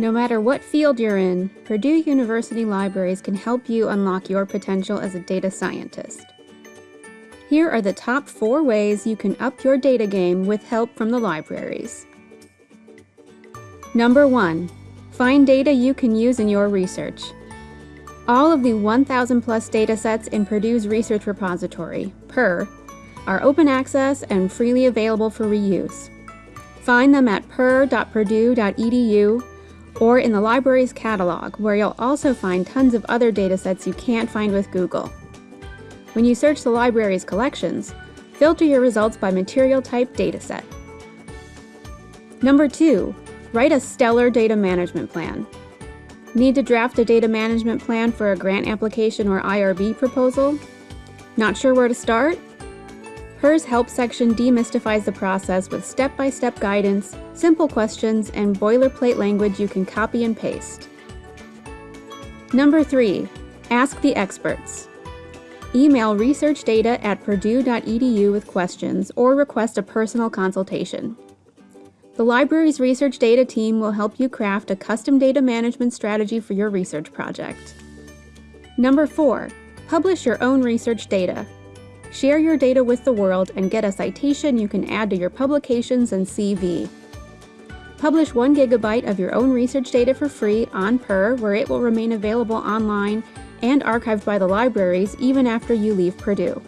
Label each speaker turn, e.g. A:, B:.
A: No matter what field you're in, Purdue University libraries can help you unlock your potential as a data scientist. Here are the top four ways you can up your data game with help from the libraries. Number one, find data you can use in your research. All of the 1,000 plus datasets in Purdue's research repository, PURR, are open access and freely available for reuse. Find them at purr.purdue.edu or in the library's catalog, where you'll also find tons of other datasets you can't find with Google. When you search the library's collections, filter your results by material type dataset. Number two, write a stellar data management plan. Need to draft a data management plan for a grant application or IRB proposal? Not sure where to start? PURR's Help section demystifies the process with step-by-step -step guidance, simple questions, and boilerplate language you can copy and paste. Number 3. Ask the experts. Email researchdata at purdue.edu with questions or request a personal consultation. The library's research data team will help you craft a custom data management strategy for your research project. Number 4. Publish your own research data Share your data with the world and get a citation you can add to your publications and CV. Publish 1 gigabyte of your own research data for free on PURR where it will remain available online and archived by the libraries even after you leave Purdue.